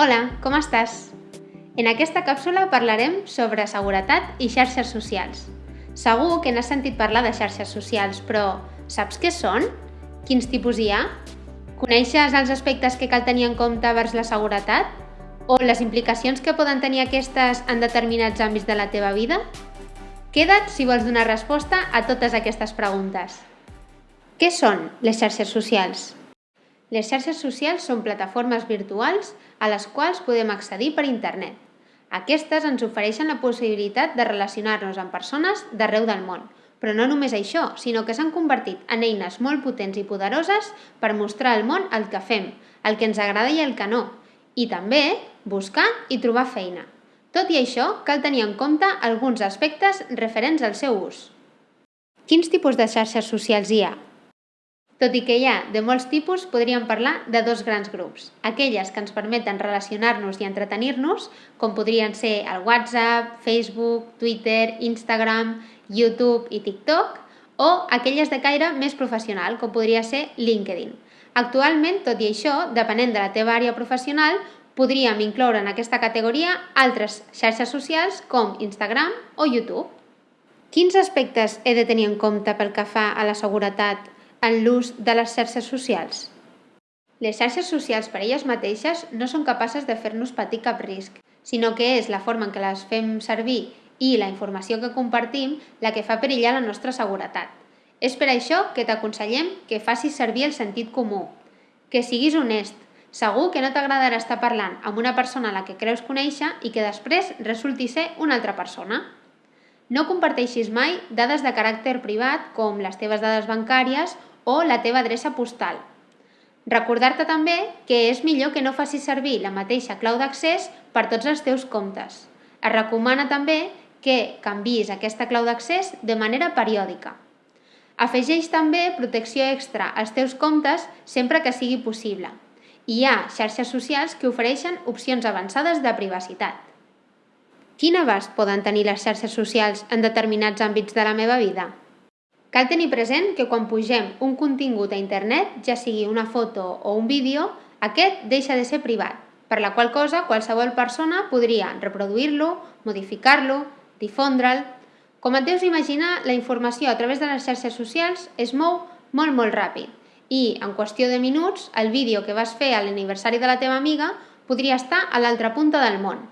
Hola, com estàs? En aquesta càpsula parlarem sobre seguretat i xarxes socials. Segur que n'has sentit parlar de xarxes socials, però saps què són? Quins tipus hi ha? Coneixes els aspectes que cal tenir en compte vers la seguretat? O les implicacions que poden tenir aquestes en determinats àmbits de la teva vida? Queda't si vols donar resposta a totes aquestes preguntes. Què són les xarxes socials? Les xarxes socials són plataformes virtuals a les quals podem accedir per internet. Aquestes ens ofereixen la possibilitat de relacionar-nos amb persones d'arreu del món, però no només això, sinó que s'han convertit en eines molt potents i poderoses per mostrar al món el que fem, el que ens agrada i el que no, i també buscar i trobar feina. Tot i això, cal tenir en compte alguns aspectes referents al seu ús. Quins tipus de xarxes socials hi ha? Tot i que hi ha de molts tipus, podríem parlar de dos grans grups. Aquelles que ens permeten relacionar-nos i entretenir-nos, com podrien ser el WhatsApp, Facebook, Twitter, Instagram, YouTube i TikTok, o aquelles de caire més professional, com podria ser LinkedIn. Actualment, tot i això, depenent de la teva àrea professional, podríem incloure en aquesta categoria altres xarxes socials com Instagram o YouTube. Quins aspectes he de tenir en compte pel que fa a la seguretat en l'ús de les xarxes socials. Les xarxes socials per elles mateixes no són capaces de fer-nos patir cap risc, sinó que és la forma en què les fem servir i la informació que compartim la que fa perillar la nostra seguretat. És per això que t'aconsellem que facis servir el sentit comú, que siguis honest, segur que no t'agradarà estar parlant amb una persona a la que creus conèixer i que després resulti ser una altra persona. No comparteixis mai dades de caràcter privat com les teves dades bancàries o la teva adreça postal. Recordar-te també que és millor que no facis servir la mateixa clau d'accés per tots els teus comptes. Es recomana també que canvis aquesta clau d'accés de manera periòdica. Afegeix també protecció extra als teus comptes sempre que sigui possible. Hi ha xarxes socials que ofereixen opcions avançades de privacitat. Quin abast poden tenir les xarxes socials en determinats àmbits de la meva vida? Cal tenir present que quan pugem un contingut a internet, ja sigui una foto o un vídeo, aquest deixa de ser privat, per la qual cosa qualsevol persona podria reproduir-lo, modificar-lo, difondre'l... Com et deus imaginar, la informació a través de les xarxes socials es mou molt molt ràpid i, en qüestió de minuts, el vídeo que vas fer a l'aniversari de la teva amiga podria estar a l'altra punta del món.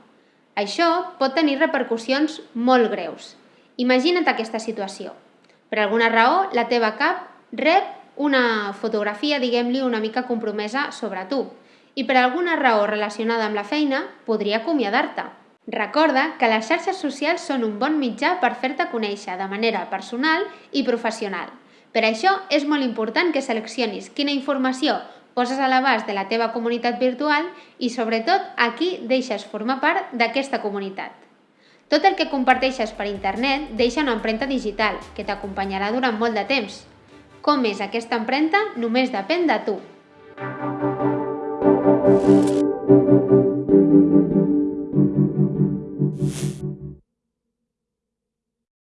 Això pot tenir repercussions molt greus. Imagina't aquesta situació. Per alguna raó, la teva cap rep una fotografia, diguem-li, una mica compromesa sobre tu i per alguna raó relacionada amb la feina podria acomiadar-te. Recorda que les xarxes socials són un bon mitjà per fer-te conèixer de manera personal i professional. Per això és molt important que seleccionis quina informació poses a l'abast de la teva comunitat virtual i sobretot a qui deixes formar part d'aquesta comunitat. Tot el que comparteixes per internet deixa una empremta digital que t'acompanyarà durant molt de temps. Com és aquesta empremta només depèn de tu. Thank you.